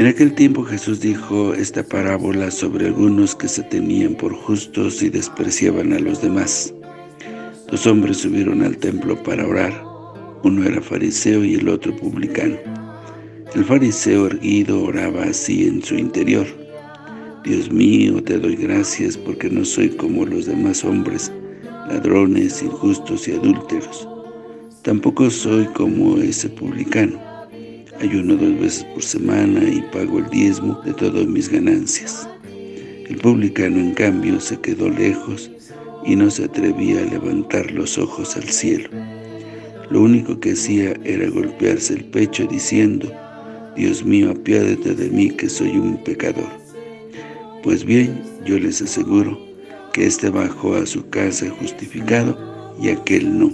En aquel tiempo Jesús dijo esta parábola sobre algunos que se tenían por justos y despreciaban a los demás. Dos hombres subieron al templo para orar, uno era fariseo y el otro publicano. El fariseo erguido oraba así en su interior. Dios mío, te doy gracias porque no soy como los demás hombres, ladrones, injustos y adúlteros. Tampoco soy como ese publicano. Ayuno dos veces por semana y pago el diezmo de todas mis ganancias. El publicano, en cambio, se quedó lejos y no se atrevía a levantar los ojos al cielo. Lo único que hacía era golpearse el pecho diciendo, Dios mío, apiádate de mí que soy un pecador. Pues bien, yo les aseguro que éste bajó a su casa justificado y aquel no.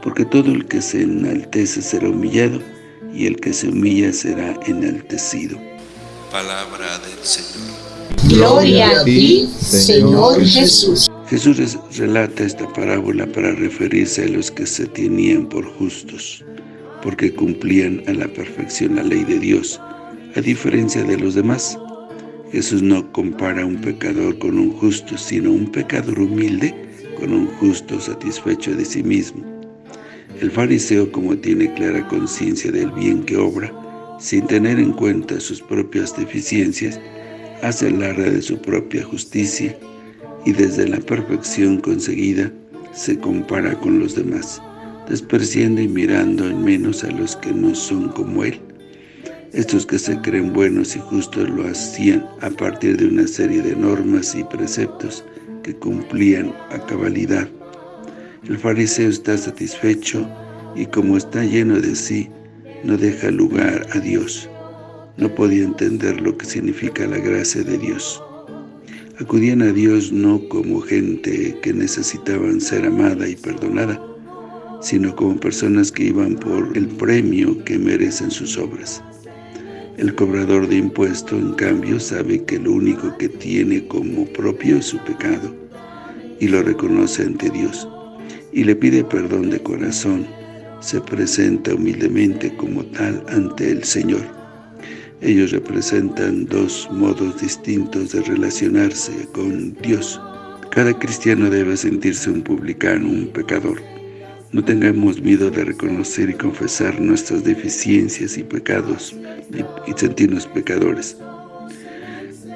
Porque todo el que se enaltece será humillado, y el que se humilla será enaltecido. Palabra del Señor. Gloria a ti, Señor Jesús. Jesús relata esta parábola para referirse a los que se tenían por justos, porque cumplían a la perfección la ley de Dios, a diferencia de los demás, Jesús no compara un pecador con un justo, sino un pecador humilde con un justo satisfecho de sí mismo. El fariseo, como tiene clara conciencia del bien que obra, sin tener en cuenta sus propias deficiencias, hace alarde de su propia justicia y desde la perfección conseguida se compara con los demás, despreciando y mirando en menos a los que no son como él. Estos que se creen buenos y justos lo hacían a partir de una serie de normas y preceptos que cumplían a cabalidad. El fariseo está satisfecho y como está lleno de sí, no deja lugar a Dios. No podía entender lo que significa la gracia de Dios. Acudían a Dios no como gente que necesitaban ser amada y perdonada, sino como personas que iban por el premio que merecen sus obras. El cobrador de impuestos, en cambio, sabe que lo único que tiene como propio es su pecado y lo reconoce ante Dios y le pide perdón de corazón, se presenta humildemente como tal ante el Señor. Ellos representan dos modos distintos de relacionarse con Dios. Cada cristiano debe sentirse un publicano, un pecador. No tengamos miedo de reconocer y confesar nuestras deficiencias y pecados y, sentirnos pecadores.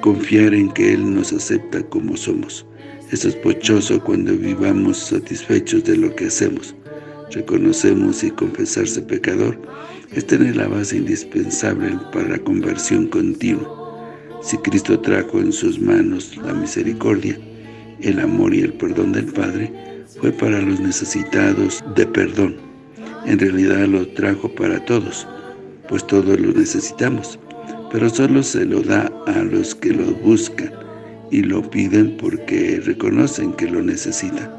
Confiar en que Él nos acepta como somos. Es sospechoso cuando vivamos satisfechos de lo que hacemos. Reconocemos y confesarse pecador es tener la base indispensable para la conversión continua. Si Cristo trajo en sus manos la misericordia, el amor y el perdón del Padre, fue para los necesitados de perdón. En realidad lo trajo para todos, pues todos lo necesitamos, pero solo se lo da a los que lo buscan y lo piden porque reconocen que lo necesitan.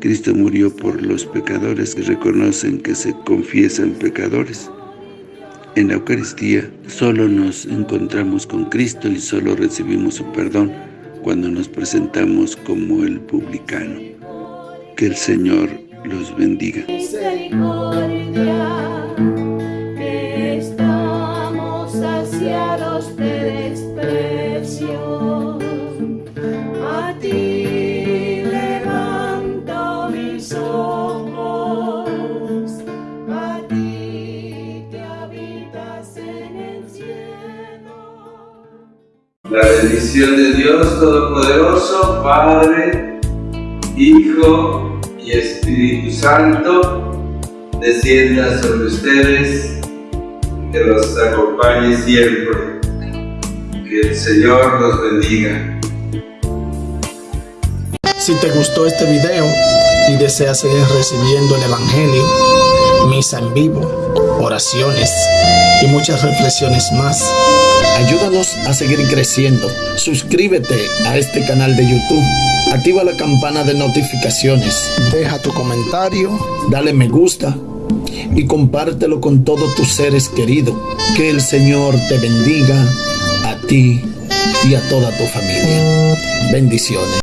Cristo murió por los pecadores que reconocen que se confiesan pecadores. En la Eucaristía solo nos encontramos con Cristo y solo recibimos su perdón cuando nos presentamos como el publicano. Que el Señor los bendiga. La bendición de Dios Todopoderoso, Padre, Hijo y Espíritu Santo, descienda sobre ustedes, que los acompañe siempre. Que el Señor los bendiga. Si te gustó este video y deseas seguir recibiendo el Evangelio, misa en vivo, oraciones y muchas reflexiones más, ayúdanos a seguir creciendo. Suscríbete a este canal de YouTube Activa la campana de notificaciones. Deja tu comentario, dale me gusta y compártelo con todos tus seres queridos. Que el Señor te bendiga a ti y a toda tu familia. Bendiciones.